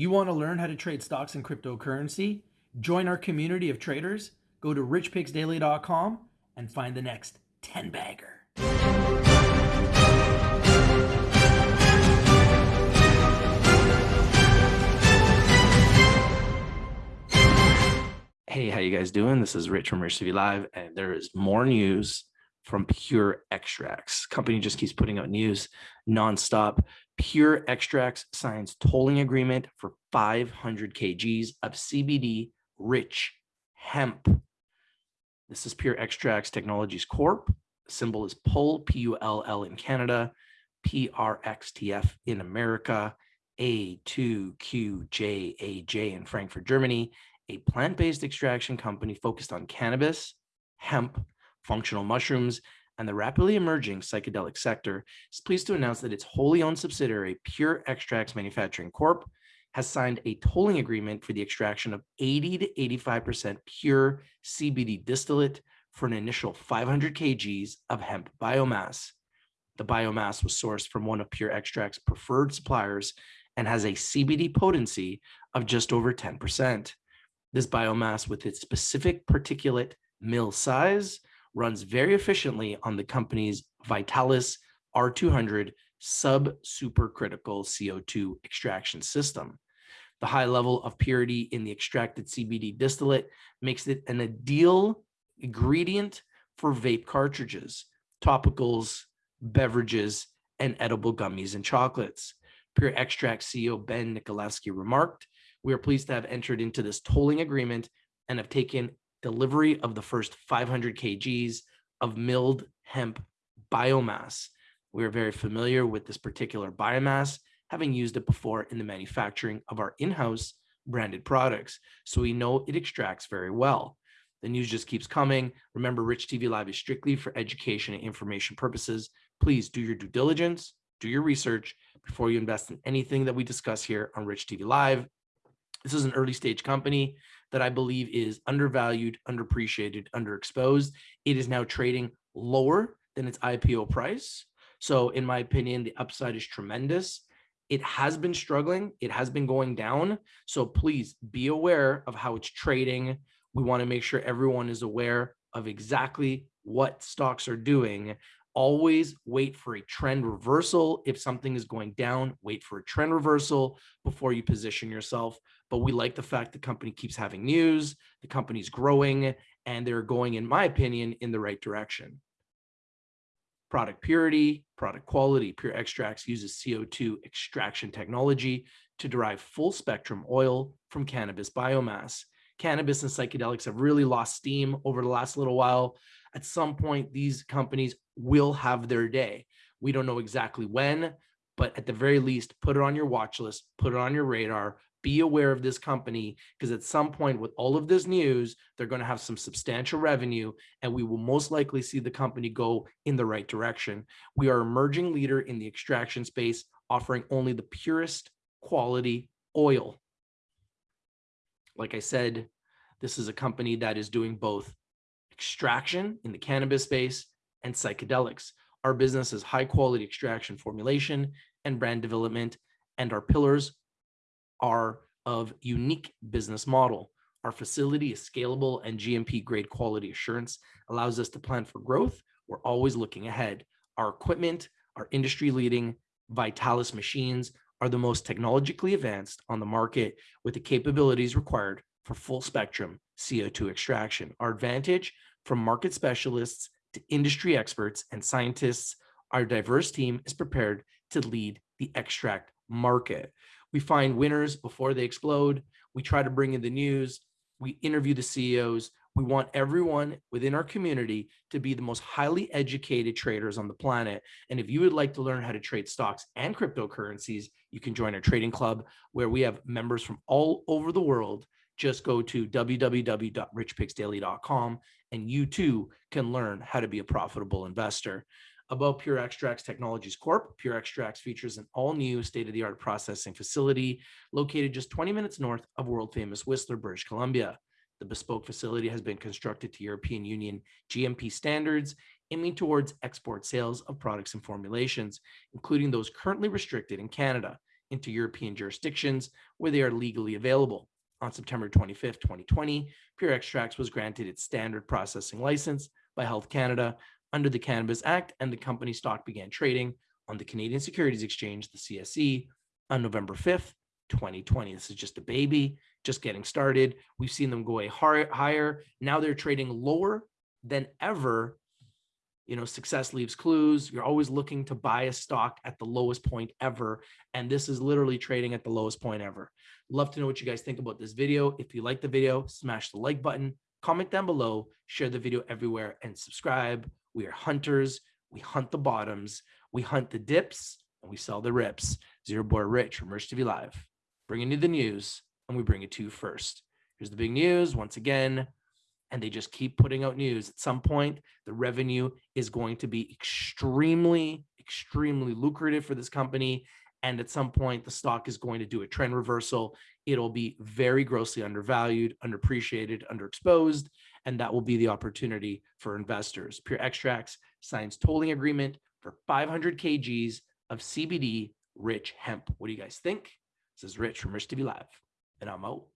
want to learn how to trade stocks and cryptocurrency? Join our community of traders. Go to richpicksdaily.com and find the next 10 bagger. Hey, how you guys doing? This is Rich from Rich TV Live, and there is more news from Pure Extracts. Company just keeps putting out news nonstop. Pure Extracts signs tolling agreement for 500 kgs of CBD rich hemp. This is Pure Extracts Technologies Corp. Symbol is PULL, P-U-L-L in Canada, PRXTF in America, A2QJAJ in Frankfurt, Germany, a plant-based extraction company focused on cannabis, hemp, functional mushrooms, and the rapidly emerging psychedelic sector is pleased to announce that its wholly owned subsidiary, Pure Extracts Manufacturing Corp., has signed a tolling agreement for the extraction of 80 to 85% pure CBD distillate for an initial 500 kgs of hemp biomass. The biomass was sourced from one of Pure Extract's preferred suppliers and has a CBD potency of just over 10%. This biomass with its specific particulate mill size runs very efficiently on the company's Vitalis R200 sub-supercritical CO2 extraction system. The high level of purity in the extracted CBD distillate makes it an ideal ingredient for vape cartridges, topicals, beverages, and edible gummies and chocolates. Pure Extract CEO Ben Nikolaevsky remarked, we are pleased to have entered into this tolling agreement and have taken delivery of the first 500 kgs of milled hemp biomass. We are very familiar with this particular biomass, having used it before in the manufacturing of our in-house branded products. So we know it extracts very well. The news just keeps coming. Remember, Rich TV Live is strictly for education and information purposes. Please do your due diligence, do your research before you invest in anything that we discuss here on Rich TV Live. This is an early stage company that I believe is undervalued, underappreciated, underexposed. It is now trading lower than its IPO price. So in my opinion, the upside is tremendous. It has been struggling. It has been going down. So please be aware of how it's trading. We want to make sure everyone is aware of exactly what stocks are doing always wait for a trend reversal. If something is going down, wait for a trend reversal before you position yourself. But we like the fact the company keeps having news, the company's growing, and they're going, in my opinion, in the right direction. Product purity, product quality, Pure Extracts uses CO2 extraction technology to derive full spectrum oil from cannabis biomass. Cannabis and psychedelics have really lost steam over the last little while at some point, these companies will have their day. We don't know exactly when, but at the very least, put it on your watch list, put it on your radar, be aware of this company because at some point with all of this news, they're going to have some substantial revenue and we will most likely see the company go in the right direction. We are emerging leader in the extraction space, offering only the purest quality oil. Like I said, this is a company that is doing both extraction in the cannabis space, and psychedelics. Our business is high quality extraction formulation and brand development, and our pillars are of unique business model. Our facility is scalable and GMP grade quality assurance allows us to plan for growth. We're always looking ahead. Our equipment, our industry leading Vitalis machines are the most technologically advanced on the market with the capabilities required for full spectrum CO2 extraction. Our advantage from market specialists to industry experts and scientists, our diverse team is prepared to lead the extract market. We find winners before they explode. We try to bring in the news. We interview the CEOs. We want everyone within our community to be the most highly educated traders on the planet. And if you would like to learn how to trade stocks and cryptocurrencies, you can join our trading club where we have members from all over the world just go to www.richpicksdaily.com and you too can learn how to be a profitable investor. About Pure Extracts Technologies Corp, Pure Extracts features an all-new state-of-the-art processing facility located just 20 minutes north of world-famous Whistler, British Columbia. The bespoke facility has been constructed to European Union GMP standards, aiming towards export sales of products and formulations, including those currently restricted in Canada. into European jurisdictions where they are legally available. On September 25th, 2020, Pure Extracts was granted its standard processing license by Health Canada under the Cannabis Act, and the company stock began trading on the Canadian Securities Exchange, the CSE, on November 5th, 2020. This is just a baby, just getting started. We've seen them go a higher. Now they're trading lower than ever. You know, success leaves clues. You're always looking to buy a stock at the lowest point ever. And this is literally trading at the lowest point ever. Love to know what you guys think about this video. If you like the video, smash the like button, comment down below, share the video everywhere, and subscribe. We are hunters. We hunt the bottoms. We hunt the dips and we sell the rips. Zero Boy Rich from Rich TV Live, bringing you the news, and we bring it to you first. Here's the big news once again, and they just keep putting out news. At some point, the revenue is going to be extremely, extremely lucrative for this company. And at some point, the stock is going to do a trend reversal. It'll be very grossly undervalued, underappreciated, underexposed, and that will be the opportunity for investors. Pure Extracts signs tolling agreement for 500 kgs of CBD rich hemp. What do you guys think? This is Rich from Rich TV Live, and I'm out.